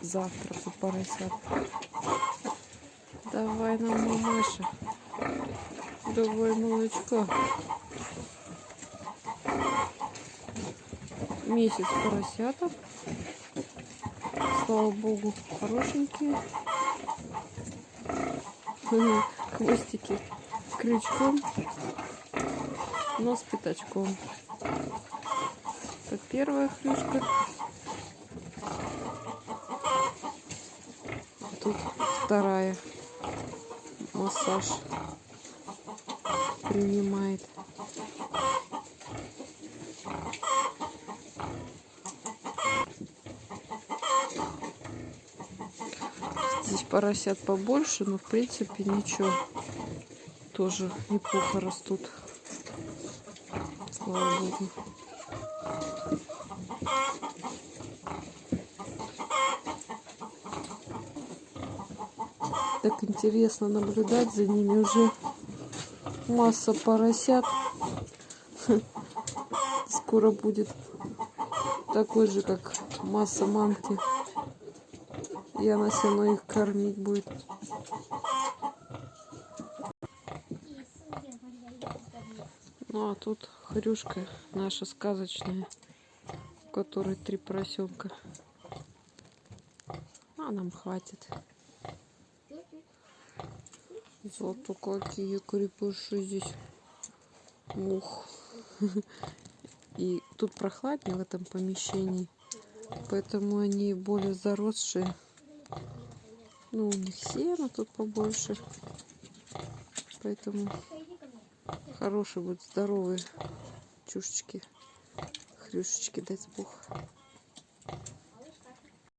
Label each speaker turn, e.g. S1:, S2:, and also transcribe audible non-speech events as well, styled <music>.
S1: завтраку поросят. Давай нам, мамаша. Давай молочка. Месяц поросяток. Слава богу, хорошенькие. <laughs> Хвостики крючком, нос пятачком. Это первая хрюшка. Тут вторая массаж принимает. Здесь поросят побольше, но в принципе ничего. Тоже неплохо растут. Слава богу. Так интересно наблюдать за ними уже масса поросят. <laughs> Скоро будет такой же, как масса мамки. И она все равно их кормить будет. Ну а тут хрюшка наша сказочная, у которой три поросенка. А нам хватит. Зато какие крепыши здесь. Ух. И тут прохладнее в этом помещении. Поэтому они более заросшие. Ну, у них сено тут побольше. Поэтому хорошие будут здоровые чушечки. Хрюшечки, дай бог.